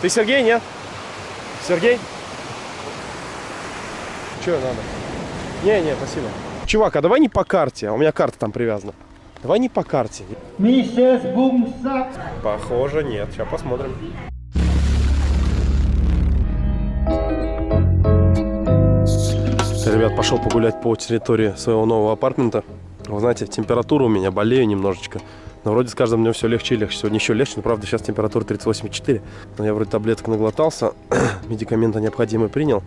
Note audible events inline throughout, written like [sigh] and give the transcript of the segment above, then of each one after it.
Ты Сергей, нет? Сергей? Че надо? Не, не, спасибо. Чувак, а давай не по карте, а у меня карта там привязана. Давай не по карте. Миссис Бумсак. Похоже, нет. Сейчас посмотрим. Ребят, пошел погулять по территории своего нового апартмента. Вы знаете, температура у меня, болею немножечко. Но вроде с каждым днем все легче и легче. Сегодня еще легче, но правда сейчас температура 38,4. Но я вроде таблеток наглотался, [clears throat] медикаменты необходимые принял.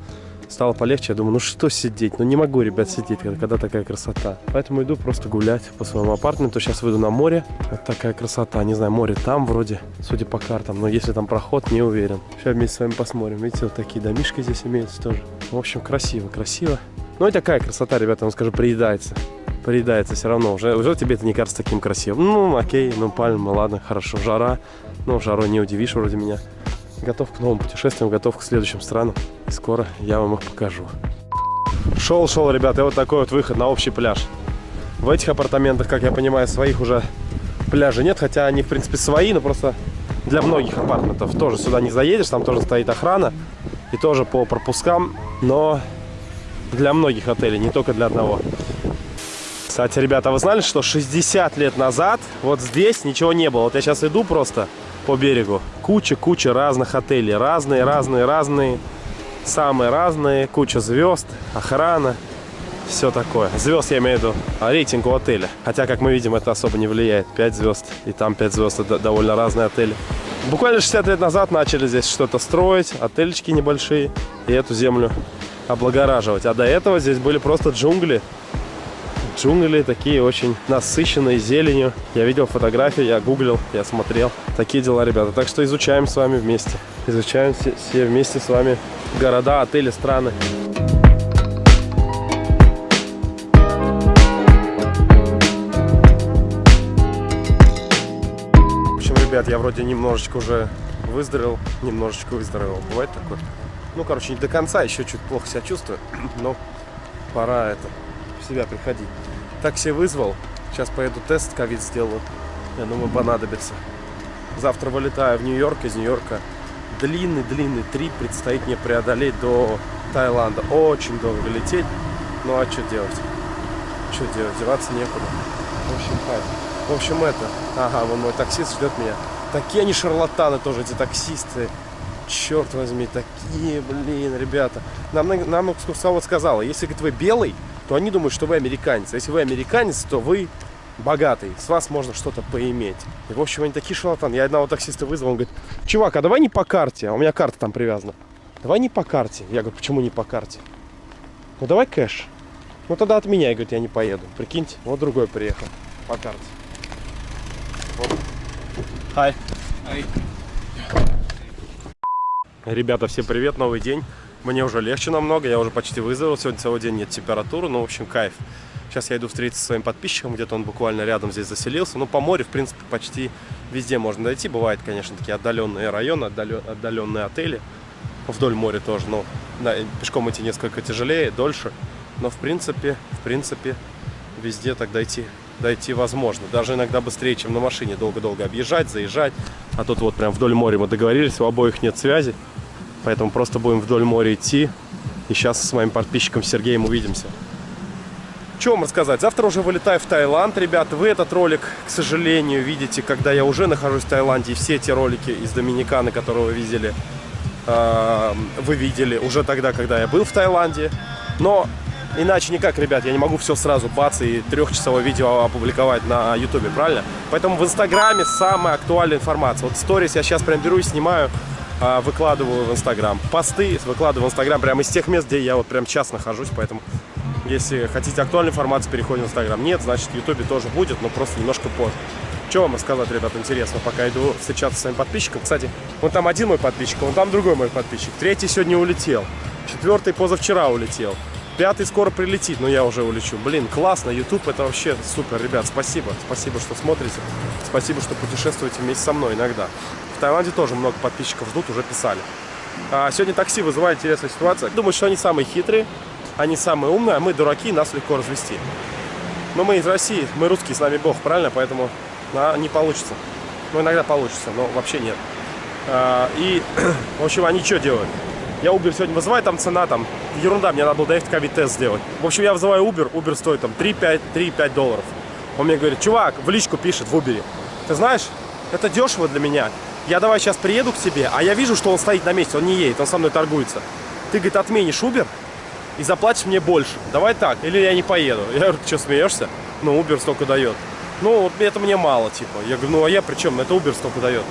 Стало полегче, я думаю, ну что сидеть? Ну не могу, ребят, сидеть, когда такая красота. Поэтому иду просто гулять по своему апартаменту. Сейчас выйду на море. Вот такая красота. Не знаю, море там вроде, судя по картам. Но если там проход, не уверен. Сейчас вместе с вами посмотрим. Видите, вот такие домишки здесь имеются тоже. В общем, красиво, красиво. Ну и такая красота, ребята, вам скажу, приедается. Приедается все равно. Уже, уже тебе это не кажется таким красивым. Ну, окей, ну пальмы, ладно, хорошо. Жара. Ну, жарой не удивишь вроде меня. Готов к новым путешествиям, готов к следующим странам. И скоро я вам их покажу. Шел, шел, ребята, и вот такой вот выход на общий пляж. В этих апартаментах, как я понимаю, своих уже пляжей нет, хотя они, в принципе, свои, но просто для многих апартаментов тоже сюда не заедешь, там тоже стоит охрана и тоже по пропускам, но для многих отелей, не только для одного. Кстати, ребята, вы знали, что 60 лет назад вот здесь ничего не было? Вот я сейчас иду просто по берегу. Куча-куча разных отелей. Разные, разные, разные. Самые разные. Куча звезд, охрана. Все такое. Звезд я имею в виду а рейтинг у отеля. Хотя, как мы видим, это особо не влияет. 5 звезд. И там 5 звезд. Это довольно разные отели. Буквально 60 лет назад начали здесь что-то строить. Отельчики небольшие. И эту землю облагораживать. А до этого здесь были просто джунгли джунгли такие очень насыщенные зеленью. Я видел фотографии, я гуглил, я смотрел. Такие дела, ребята. Так что изучаем с вами вместе. Изучаем все, все вместе с вами города, отели, страны. В общем, ребят, я вроде немножечко уже выздоровел, немножечко выздоровел. Бывает такое? Ну, короче, не до конца, еще чуть плохо себя чувствую, [clears throat] но пора это себя приходить. Такси вызвал. Сейчас поеду тест ковид сделаю. Я думаю, понадобится. Завтра вылетаю в Нью-Йорк, из Нью-Йорка. Длинный-длинный трип предстоит мне преодолеть до Таиланда. Очень долго лететь. Ну а что делать? Что делать? Деваться некуда. В общем, хайп. В общем, это. Ага, вон мой таксист ждет меня. Такие они шарлатаны тоже, эти таксисты. Черт возьми, такие, блин, ребята. Нам, нам экскурсовод сказала, если, говорит, вы белый, то они думают, что вы американец. А если вы американец, то вы богатый, с вас можно что-то поиметь. И, в общем, они такие шалатаны. Я одного таксиста вызвал, он говорит, чувак, а давай не по карте, а у меня карта там привязана. Давай не по карте. Я говорю, почему не по карте? Ну, давай кэш. Ну, тогда от меня, говорит, я не поеду. Прикиньте, вот другой приехал по карте. Hi. Ребята, всем привет, новый день. Мне уже легче намного, я уже почти выздоровел. Сегодня целый день нет температуры, ну, в общем, кайф. Сейчас я иду встретиться со своим подписчиком, где-то он буквально рядом здесь заселился. Ну, по морю, в принципе, почти везде можно дойти. Бывают, конечно, такие отдаленные районы, отдаленные отели. Вдоль моря тоже, но да, пешком идти несколько тяжелее, дольше. Но, в принципе, в принципе, везде так дойти, дойти возможно. Даже иногда быстрее, чем на машине. Долго-долго объезжать, заезжать. А тут вот прям вдоль моря мы договорились, у обоих нет связи. Поэтому просто будем вдоль моря идти. И сейчас с моим подписчиком Сергеем увидимся. Что вам рассказать? Завтра уже вылетаю в Таиланд, ребят. Вы этот ролик, к сожалению, видите, когда я уже нахожусь в Таиланде. И все те ролики из Доминиканы, которые вы видели, э, вы видели уже тогда, когда я был в Таиланде. Но иначе никак, ребят, я не могу все сразу бац и трехчасовое видео опубликовать на ютубе, правильно? Поэтому в инстаграме самая актуальная информация. Вот сторис я сейчас прям беру и снимаю выкладываю в Инстаграм. Посты выкладываю в Инстаграм прямо из тех мест, где я вот прям час нахожусь, поэтому если хотите актуальную информацию, переходим в Инстаграм. Нет, значит, в Ютубе тоже будет, но просто немножко позже. Что вам рассказать, ребят, интересно, пока иду встречаться с своим подписчиком. Кстати, вон там один мой подписчик, вон там другой мой подписчик. Третий сегодня улетел. Четвертый позавчера улетел. Пятый скоро прилетит, но я уже улечу. Блин, классно, YouTube это вообще супер, ребят, спасибо. Спасибо, что смотрите. Спасибо, что путешествуете вместе со мной иногда. Таиланде тоже много подписчиков ждут, уже писали. А сегодня такси вызывает интересная ситуация. Думаю, что они самые хитрые, они самые умные, а мы дураки, нас легко развести. Но мы из России, мы русские, с нами Бог, правильно? Поэтому а, не получится. Ну, иногда получится, но вообще нет. А, И, [clears throat] в общем, они что делают? Я Uber сегодня вызываю, там цена там, ерунда, мне надо было доехать ковид-тест сделать. В общем, я вызываю Uber, Uber стоит там 3-5 долларов. Он мне говорит, чувак, в личку пишет в Uber, ты знаешь, это дешево для меня. Я давай сейчас приеду к тебе, а я вижу, что он стоит на месте, он не едет, он со мной торгуется. Ты, говорит, отменишь Uber и заплатишь мне больше. Давай так, или я не поеду. Я говорю, что, смеешься? Ну, Uber столько дает. Ну, это мне мало, типа. Я говорю, ну, а я при чем? Это Uber столько дает.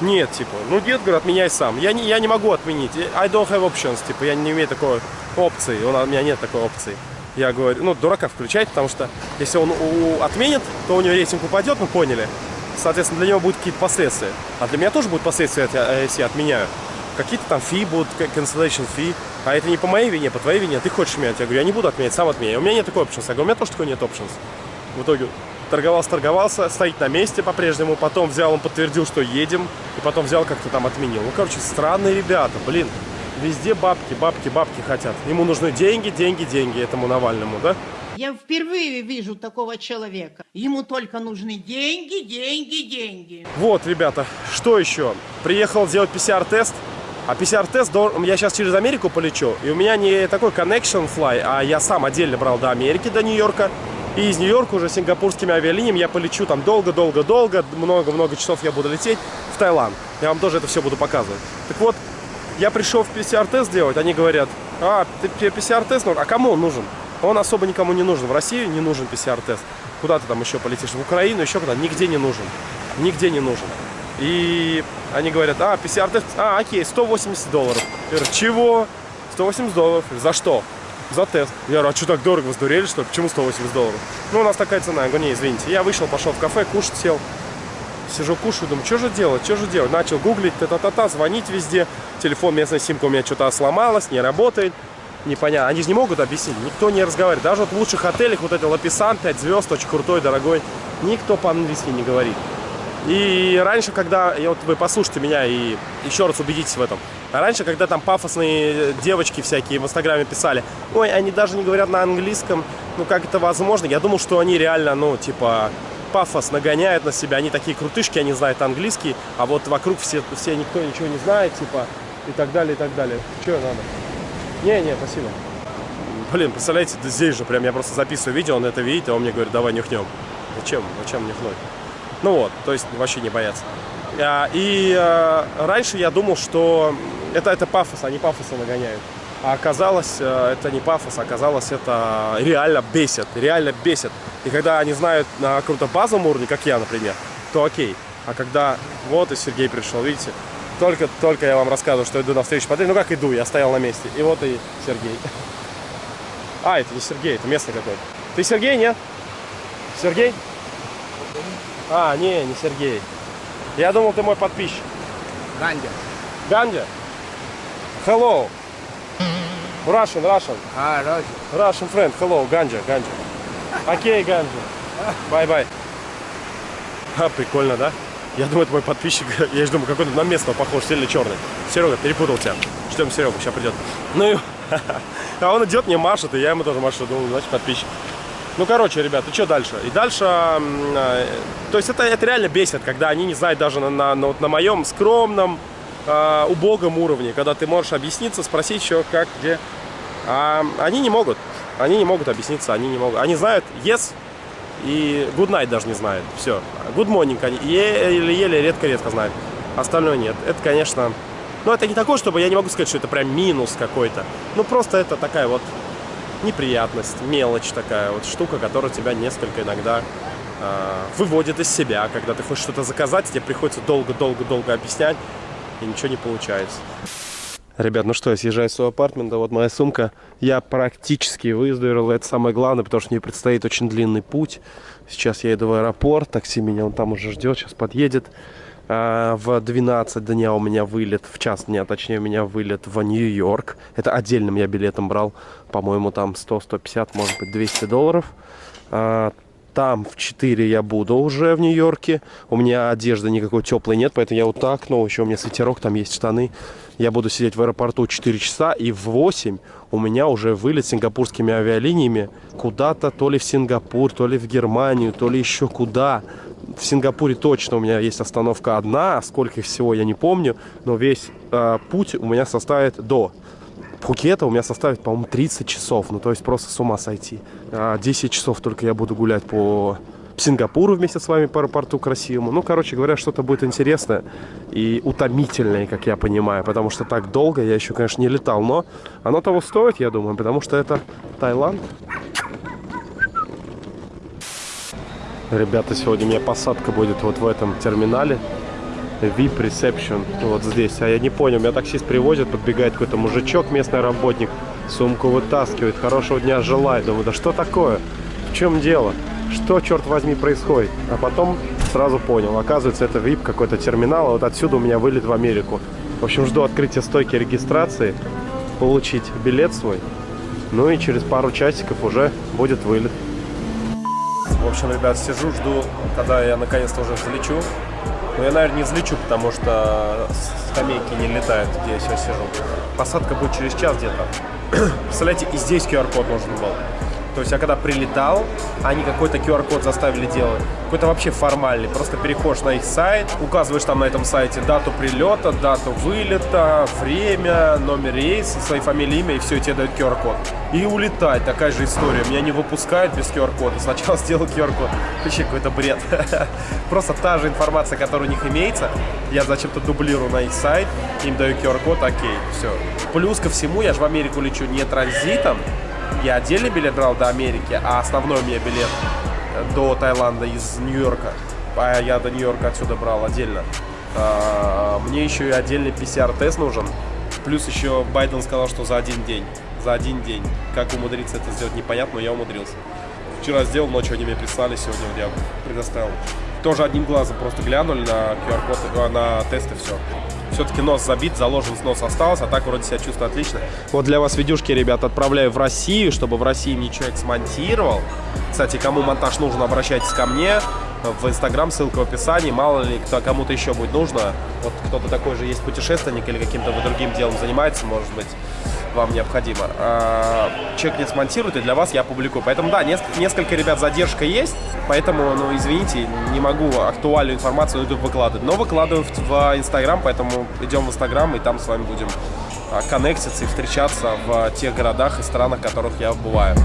Нет, типа, ну нет, говорю, отменяй сам. Я не, я не могу отменить. I don't have options, типа, я не имею такой опции. У меня нет такой опции. Я говорю, ну, дурака включать, потому что если он у- отменит, то у него рейтинг упадет, мы поняли. Соответственно, для него будут какие-то последствия. А для меня тоже будут последствия, я- если я отменяю. Какие-то там фи будут, cancellation фи. А это не по моей вине, по твоей вине. Ты хочешь менять? Я говорю, я не буду отменять, сам отменяй. У меня нет такой options. Я говорю, у меня тоже такой нет options. В итоге торговался, торговался, стоит на месте по-прежнему, потом взял, он подтвердил, что едем, и потом взял, как-то там отменил. Ну, короче, странные ребята, блин. Везде бабки, бабки, бабки хотят. Ему нужны деньги, деньги, деньги этому Навальному, да? Я впервые вижу такого человека. Ему только нужны деньги, деньги, деньги. Вот, ребята, что еще? Приехал сделать PCR-тест. А PCR-тест, я сейчас через Америку полечу, и у меня не такой connection fly, а я сам отдельно брал до Америки, до Нью-Йорка. И из Нью-Йорка уже сингапурскими авиалиниями я полечу там долго-долго-долго, много-много часов я буду лететь в Таиланд. Я вам тоже это все буду показывать. Так вот, я пришел в PCR-тест делать, они говорят, а, ты PCR-тест нужен? А кому он нужен? Он особо никому не нужен. В Россию не нужен PCR-тест. Куда ты там еще полетишь? В Украину, еще куда? Нигде не нужен. Нигде не нужен. И они говорят, а, PCR-тест, а, окей, 180 долларов. Я говорю, чего? 180 долларов. За что? За тест. Я говорю, а что так дорого, вы что ли? Почему 180 долларов? Ну, у нас такая цена. Я говорю, не, извините. Я вышел, пошел в кафе, кушать сел. Сижу, кушаю, думаю, что же делать, что же делать? Начал гуглить, та-та-та-та, звонить везде. Телефон, местная симка у меня что-то сломалась, не работает. Непонятно. Они же не могут объяснить, никто не разговаривает. Даже вот в лучших отелях, вот это Лаписан, 5 звезд, очень крутой, дорогой, никто по-английски не говорит. И раньше, когда, и вот вы послушайте меня и еще раз убедитесь в этом. А раньше, когда там пафосные девочки всякие в Инстаграме писали, ой, они даже не говорят на английском, ну как это возможно? Я думал, что они реально, ну, типа, пафос нагоняют на себя, они такие крутышки, они знают английский, а вот вокруг все, все никто ничего не знает, типа, и так далее, и так далее. Что надо? Не, не, спасибо. Блин, представляете, да здесь же прям я просто записываю видео, он это видит, а он мне говорит, давай нюхнем. Зачем? Зачем нюхнуть? Ну вот, то есть вообще не бояться. А, И а, раньше я думал, что это, это пафос, они пафоса нагоняют. А оказалось, э, это не пафос, оказалось, это реально бесит, реально бесит. И когда они знают на каком-то базовом уровне, как я, например, то окей. А когда вот и Сергей пришел, видите, только, только я вам рассказываю, что иду на встречу подряд. Ну как иду, я стоял на месте. И вот и Сергей. А, это не Сергей, это местный какой-то. Ты Сергей, нет? Сергей? А, не, не Сергей. Я думал, ты мой подписчик. Ганди. Ганди? Hello. Russian, Russian. А, Роджер. Russian friend. Hello, Ганджа, Ганджа. Окей, Ганджа. Bye-bye. А, прикольно, да? Я думаю, это мой подписчик. [laughs] Я же думаю, какой-то на местного похож, сильно черный. Серега, перепутал тебя. Ждем Серегу, сейчас придет. [laughs] Ну и... [laughs] А он идет, мне машет, и я ему тоже машу. Думаю, значит, подписчик. Ну, короче, ребята, что дальше? И дальше, м, э, то есть это, это реально бесит, когда они не знают даже на, на, на, вот на моем скромном, э, убогом уровне, когда ты можешь объясниться, спросить еще как, где. А они не могут, они не могут объясниться, они не могут. Они знают yes и good night даже не знают, все. Good morning они еле-еле, редко-редко знают, остальное нет. Это, конечно, ну это не такое, чтобы я не могу сказать, что это прям минус какой-то. Ну просто это такая вот неприятность, мелочь такая вот штука, которая тебя несколько иногда э, выводит из себя, когда ты хочешь что-то заказать, тебе приходится долго-долго-долго объяснять, и ничего не получается. Ребят, ну что, я съезжаю с своего апартмента, вот моя сумка. Я практически выздоровел, это самое главное, потому что мне предстоит очень длинный путь. Сейчас я еду в аэропорт, такси меня он там уже ждет, сейчас подъедет. А, В 12 дня у меня вылет, в час дня, точнее, у меня вылет в Нью-Йорк. Это отдельным я билетом брал, по-моему, там 100-150, может быть, 200 долларов. А, Там в 4 я буду уже в Нью-Йорке. У меня одежды никакой теплой нет, поэтому я вот так, но еще у меня свитерок, там есть штаны. Я буду сидеть в аэропорту 4 часа, и в 8 у меня уже вылет сингапурскими авиалиниями куда-то, то ли в Сингапур, то ли в Германию, то ли еще куда. В Сингапуре точно у меня есть остановка одна, сколько их всего я не помню, но весь э, путь у меня составит до Пхукета у меня составит, по-моему, 30 часов. Ну, то есть просто с ума сойти. А 10 часов только я буду гулять по Сингапуру вместе с вами по аэропорту красивому. Ну, короче говоря, что-то будет интересное и утомительное, как я понимаю. Потому что так долго я еще, конечно, не летал. Но оно того стоит, я думаю, потому что это Таиланд. Ребята, сегодня у меня посадка будет вот в этом терминале. VIP Reception вот здесь. А я не понял, меня таксист привозит, подбегает какой-то мужичок, местный работник, сумку вытаскивает, хорошего дня желает. Думаю, да что такое? В чем дело? Что, черт возьми, происходит? А потом сразу понял, оказывается, это VIP какой-то терминал, а вот отсюда у меня вылет в Америку. В общем, жду открытия стойки регистрации, получить билет свой, ну и через пару часиков уже будет вылет. В общем, ребят, сижу, жду, когда я наконец-то уже взлечу. Но я, наверное, не взлечу, потому что скамейки не летают, где я сейчас сижу. Посадка будет через час где-то. [clears throat] Представляете, и здесь QR-код нужен был. То есть я когда прилетал, они какой-то QR-код заставили делать. Какой-то вообще формальный. Просто переходишь на их сайт, указываешь там на этом сайте дату прилета, дату вылета, время, номер рейса, своей фамилии, имя, и все, и тебе дают QR-код. И улетать. Такая же история. Меня не выпускают без QR-кода. Сначала сделал QR-код. Вообще какой-то бред. [laughs] Просто та же информация, которая у них имеется, я зачем-то дублирую на их сайт, им даю QR-код, окей, все. Плюс ко всему, я же в Америку лечу не транзитом, я отдельный билет брал до Америки, а основной у меня билет до Таиланда из Нью-Йорка. А я до Нью-Йорка отсюда брал отдельно. А, мне еще и отдельный PCR-тест нужен. Плюс еще Байден сказал, что за один день. За один день. Как умудриться это сделать, непонятно, но я умудрился. Вчера сделал, ночью они мне прислали, сегодня я предоставил. Тоже одним глазом просто глянули на QR-код, на тесты, все все-таки нос забит, заложен нос остался, а так вроде себя чувствую отлично. Вот для вас видюшки, ребят, отправляю в Россию, чтобы в России мне человек смонтировал. Кстати, кому монтаж нужен, обращайтесь ко мне в Инстаграм, ссылка в описании. Мало ли, кто кому-то еще будет нужно. Вот кто-то такой же есть путешественник или каким-то другим делом занимается, может быть вам необходимо. А, человек не смонтирует, и для вас я публикую. Поэтому, да, несколько, несколько ребят задержка есть, поэтому, ну, извините, не могу актуальную информацию на YouTube выкладывать. Но выкладываю в, в Instagram, поэтому идем в Instagram, и там с вами будем а, коннектиться и встречаться в тех городах и странах, в которых я бываю.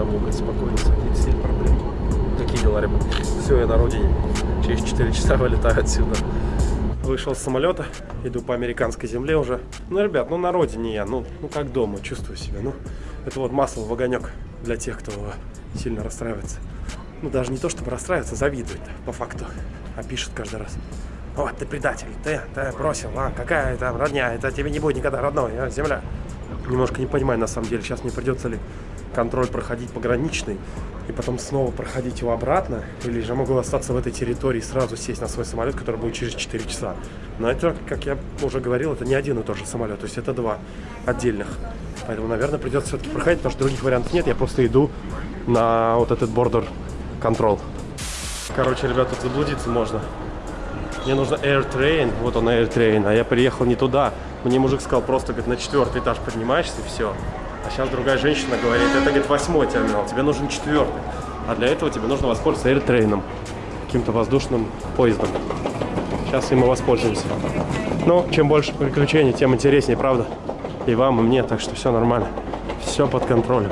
Одному, говорит, спокойно садитесь, нет проблем. Какие дела, ребят? Все, я на родине. Через 4 часа вылетаю отсюда. Вышел с самолета, иду по американской земле уже. Ну, ребят, ну на родине я, ну, ну как дома, чувствую себя. Ну, это вот масло в огонек для тех, кто сильно расстраивается. Ну, даже не то, чтобы расстраиваться, завидует, по факту. А пишет каждый раз. Вот, ты предатель, ты, ты бросил, а, какая это родня, это тебе не будет никогда родной, а, земля. Немножко не понимаю, на самом деле, сейчас мне придется ли контроль проходить пограничный, и потом снова проходить его обратно, или же могу остаться в этой территории и сразу сесть на свой самолет, который будет через 4 часа. Но это, как я уже говорил, это не один и тот же самолет, то есть это два отдельных. Поэтому, наверное, придется все-таки проходить, потому что других вариантов нет, я просто иду на вот этот бордер контрол. Короче, ребята, тут заблудиться можно. Мне нужно AirTrain, вот он AirTrain, а я приехал не туда. Мне мужик сказал, просто говорит, на четвертый этаж поднимаешься и все. А сейчас другая женщина говорит, это, говорит, восьмой терминал, тебе нужен четвертый. А для этого тебе нужно воспользоваться AirTrain, каким-то воздушным поездом. Сейчас им и воспользуемся. Но чем больше приключений, тем интереснее, правда? И вам, и мне, так что все нормально. Все под контролем.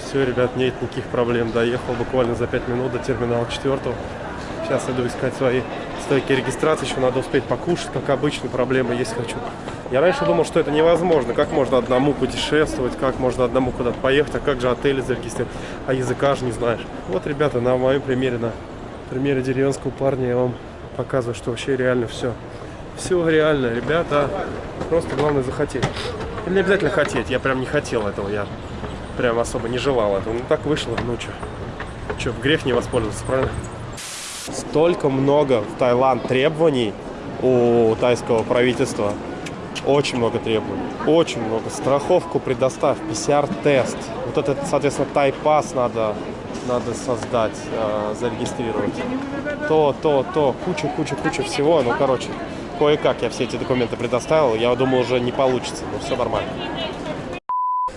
Все, ребят, нет никаких проблем. Доехал буквально за 5 минут до терминала 4. Сейчас иду искать свои стойки регистрации. Еще надо успеть покушать, как обычно. Проблемы есть хочу. Я раньше думал, что это невозможно. Как можно одному путешествовать, как можно одному куда-то поехать, а как же отели зарегистрировать, а языка же не знаешь. Вот, ребята, на моем примере, на примере деревенского парня я вам показываю, что вообще реально все. Все реально, ребята. Просто главное захотеть. Или не обязательно хотеть, я прям не хотел этого, я прям особо не желал этого. Ну так вышло, ну что. что, грех не воспользоваться, правильно? Столько много в Таиланд требований у тайского правительства. Очень много требований. Очень много. Страховку предоставь, PCR-тест. Вот этот, соответственно, тайпас надо, надо создать, э, зарегистрировать. То, то, то. Куча, куча, куча всего. Ну, короче, кое-как я все эти документы предоставил. Я думал, уже не получится, но все нормально.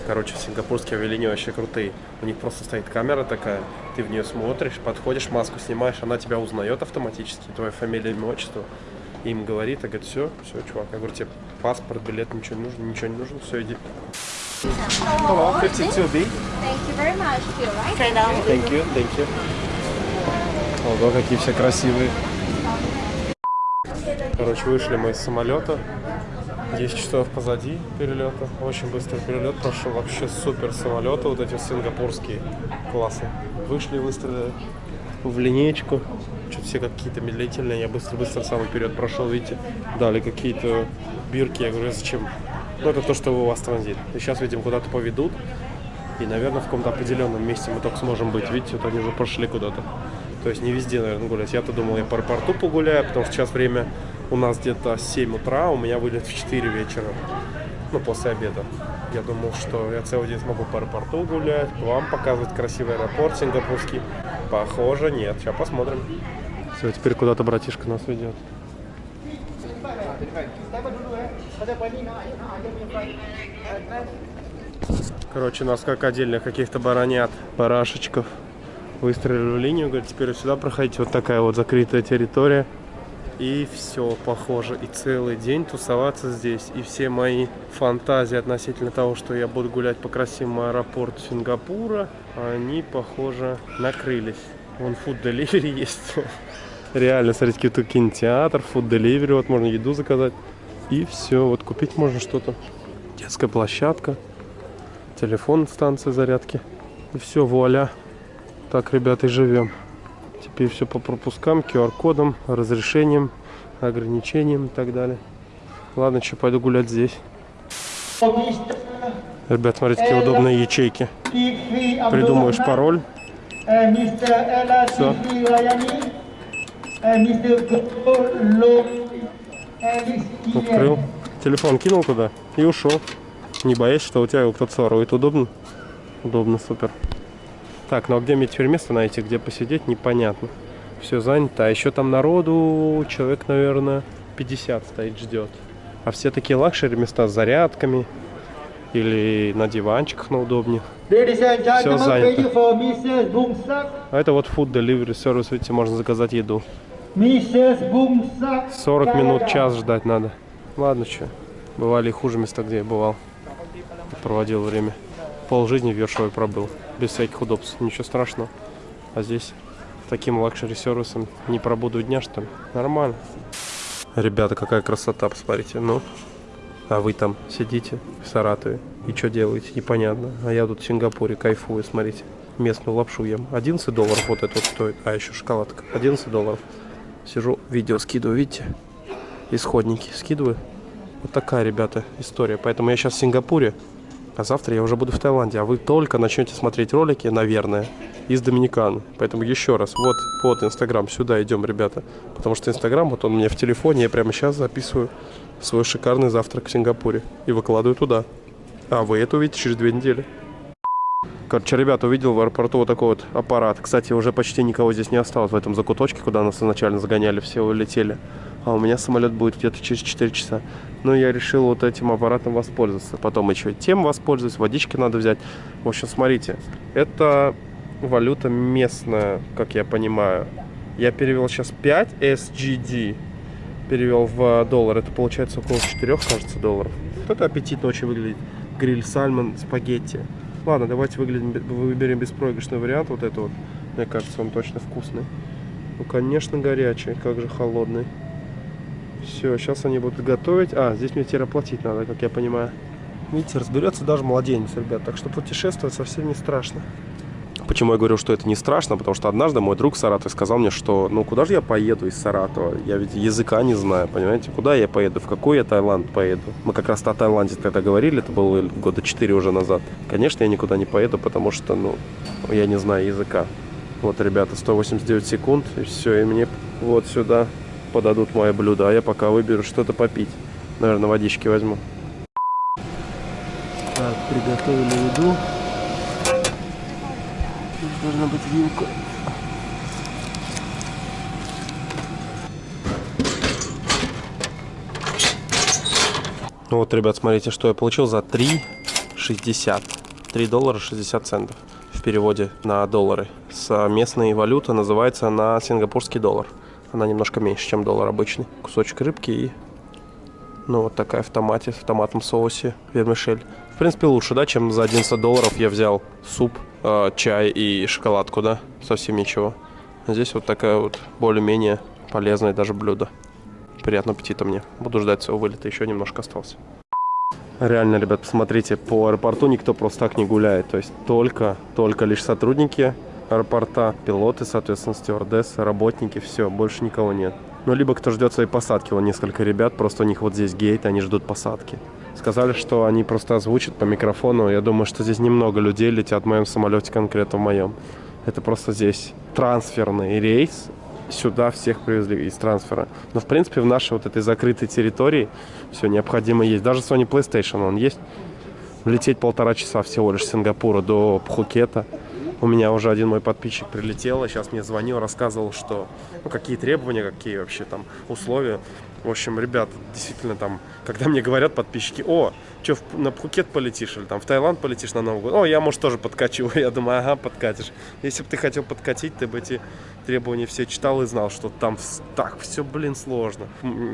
Короче, сингапурские авиалинии вообще крутые. У них просто стоит камера такая, ты в нее смотришь, подходишь, маску снимаешь, она тебя узнает автоматически, твоя фамилия, имя, отчество. И им говорит, а говорит, все, все, чувак. Я говорю, тебе паспорт, билет, ничего не нужно, ничего не нужно, все, иди. Hello, 52B. Thank you very much. Thank you, thank you. Ого, какие все красивые. Короче, вышли мы из самолета. 10 часов позади перелета. Очень быстрый перелет прошел. Вообще супер самолеты, вот эти сингапурские. Классно. Вышли, выстрелили в линеечку. Что-то все какие-то медлительные. Я быстро-быстро самый вперед прошел, видите. Дали какие-то бирки. Я говорю, «А зачем? Ну, это то, что у вас транзит. И сейчас, видим, куда-то поведут. И, наверное, в каком-то определенном месте мы только сможем быть. Видите, вот они уже пошли куда-то. То есть не везде, наверное, гулять. Я-то думал, я по аэропорту погуляю, потому что сейчас время у нас где-то 7 утра, у меня вылет в 4 вечера. Ну, после обеда. Я думал, что я целый день смогу по аэропорту гулять, вам показывать красивый аэропорт сингапурский. Похоже, нет. Сейчас посмотрим. Все, теперь куда-то братишка нас ведет. Короче, нас как отдельных каких-то баранят, барашечков выстроили в линию. Говорит, теперь сюда проходите. Вот такая вот закрытая территория. И все, похоже. И целый день тусоваться здесь. И все мои фантазии относительно того, что я буду гулять по красивому аэропорту Сингапура, они, похоже, накрылись. Вон фуд delivery [laughs] есть. Реально, смотрите, тут кинотеатр, фуд delivery. Вот можно еду заказать. И все, вот купить можно что-то. Детская площадка. Телефон, станция зарядки. И все, вуаля. Так, ребята, и живем. Теперь все по пропускам, QR-кодам, разрешениям, ограничениям и так далее. Ладно, что, пойду гулять здесь. Ребят, смотрите, какие удобные ячейки. Придумаешь пароль. Всё. Открыл. Телефон кинул туда и ушел. Не боясь, что у тебя его кто-то сворует. Удобно? Удобно, супер. Так, ну а где мне теперь место найти, где посидеть, непонятно. Все занято. А еще там народу человек, наверное, 50 стоит, ждет. А все такие luxury места с зарядками или на диванчиках на удобнее. Gentlemen, занято. А это вот food delivery сервис, видите, можно заказать еду. Mrs. Boom Sak. 40 минут, час ждать надо. Ладно, что. Бывали и хуже места, где я бывал. Проводил время. Пол жизни в Ершове пробыл. Без всяких удобств. Ничего страшного. А здесь таким luxury сервисом не пробуду дня, что ли? Нормально. Ребята, какая красота, посмотрите. Ну, а вы там сидите в Саратове и что делаете, непонятно. А я тут в Сингапуре кайфую, смотрите. Местную лапшу ем. 11 долларов вот это вот стоит. А еще шоколадка. 11 долларов. Сижу, видео скидываю, видите? Исходники скидываю. Вот такая, ребята, история. Поэтому я сейчас в Сингапуре, а завтра я уже буду в Таиланде. А вы только начнете смотреть ролики, наверное, из Доминиканы. Поэтому еще раз, вот под Инстаграм, сюда идем, ребята. Потому что Инстаграм, вот он у меня в телефоне, я прямо сейчас записываю свой шикарный завтрак в Сингапуре. И выкладываю туда. А вы это увидите через две недели. Короче, ребята, увидел в аэропорту вот такой вот аппарат. Кстати, уже почти никого здесь не осталось в этом закуточке, куда нас изначально загоняли, все улетели. А у меня самолет будет где-то через 4 часа. Но я решил вот этим аппаратом воспользоваться. Потом еще тем воспользуюсь, водички надо взять. В общем, смотрите, это валюта местная, как я понимаю. Я перевел сейчас 5 SGD. Перевел в доллар. Это получается около 4, кажется, долларов. Вот это аппетитно очень выглядит. Гриль сальмон, спагетти. Ладно, давайте выглядим, выберем беспроигрышный вариант. Вот это вот. Мне кажется, он точно вкусный. Ну, конечно, горячий. Как же холодный. Все, сейчас они будут готовить. А, здесь мне теперь оплатить надо, как я понимаю. Видите, разберется даже младенец, ребят. Так что путешествовать совсем не страшно. Почему я говорю, что это не страшно? Потому что однажды мой друг в Саратове сказал мне, что ну куда же я поеду из Саратова? Я ведь языка не знаю, понимаете? Куда я поеду? В какой я Таиланд поеду? Мы как раз о Таиланде тогда говорили, это было года 4 уже назад. Конечно, я никуда не поеду, потому что, ну, я не знаю языка. Вот, ребята, 189 секунд, и все, и мне вот сюда подадут мое блюдо, а я пока выберу что-то попить. Наверное, водички возьму. Так, приготовили еду. Тут должна быть вилка. Ну вот, ребят, смотрите, что я получил за 3,60. 3 доллара 60 центов в переводе на доллары. С местной валюты называется на сингапурский доллар. Она немножко меньше, чем доллар обычный. Кусочек рыбки и ну вот такая в томате, в томатном соусе вермишель. В принципе лучше, да, чем за 11 долларов я взял суп, э, чай и шоколадку, да, совсем ничего. Здесь вот такая вот более-менее полезное даже блюдо. Приятного аппетита мне. Буду ждать своего вылета, еще немножко остался. Реально, ребят, посмотрите, по аэропорту никто просто так не гуляет. То есть только, только лишь сотрудники аэропорта, пилоты, соответственно, стюардессы, работники, все, больше никого нет. Ну, либо кто ждет своей посадки, вон несколько ребят, просто у них вот здесь гейт, они ждут посадки. Сказали, что они просто озвучат по микрофону. Я думаю, что здесь немного людей летят в моем самолете, конкретно в моем. Это просто здесь трансферный рейс. Сюда всех привезли из трансфера. Но, в принципе, в нашей вот этой закрытой территории все необходимо есть. Даже Sony PlayStation он есть. Лететь полтора часа всего лишь с Сингапура до Пхукета. У меня уже один мой подписчик прилетел, и сейчас мне звонил, рассказывал, что ну, какие требования, какие вообще там условия. В общем, ребят, действительно там, когда мне говорят подписчики, о, что, на Пхукет полетишь или там в Таиланд полетишь на Новый год? О, я, может, тоже подкачу. [laughs] Я думаю, ага, подкатишь. Если бы ты хотел подкатить, ты бы эти требования все читал и знал, что там так все, блин, сложно.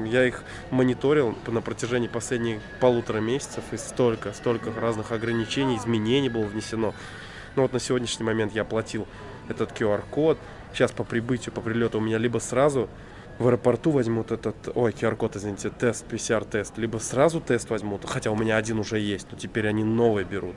Я их мониторил на протяжении последних полутора месяцев, и столько, столько разных ограничений, изменений было внесено. Ну вот на сегодняшний момент я оплатил этот QR-код. Сейчас по прибытию, по прилету у меня либо сразу в аэропорту возьмут этот, ой, QR-код, извините, тест, PCR-тест, либо сразу тест возьмут, хотя у меня один уже есть, но теперь они новый берут.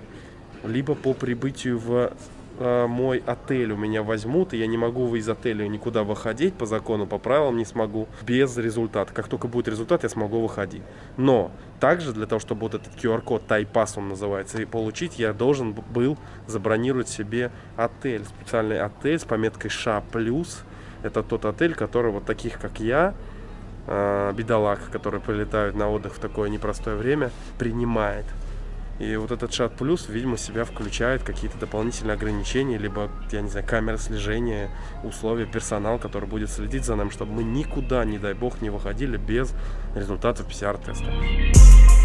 Либо по прибытию в э, мой отель у меня возьмут, и я не могу из отеля никуда выходить по закону, по правилам не смогу, без результата. Как только будет результат, я смогу выходить. Но также для того, чтобы вот этот QR-код Тайпас он называется, и получить, я должен был забронировать себе отель, специальный отель с пометкой ША+, это тот отель, который вот таких, как я, э, бедолаг, которые прилетают на отдых в такое непростое время, принимает. И вот этот шат плюс, видимо, себя включает какие-то дополнительные ограничения, либо, я не знаю, камеры слежения, условия, персонал, который будет следить за нами, чтобы мы никуда, не дай бог, не выходили без результатов PCR-теста.